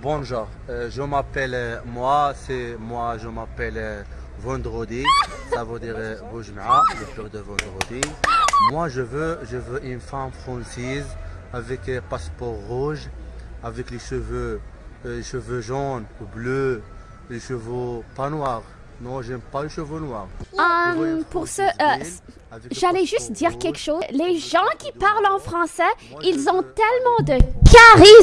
Bonjour, euh, je m'appelle, euh, moi, c'est moi, je m'appelle euh, Vendredi, ça veut dire Boujma, le pur de Vendredi. Moi, je veux, je veux une femme française avec un passeport rouge, avec les cheveux, les cheveux jaunes ou bleus, les cheveux pas noirs. Non, j'aime pas les cheveux noirs. Pour ce, J'allais juste dire quelque chose. Les gens qui parlent en français, ils ont tellement de charisme.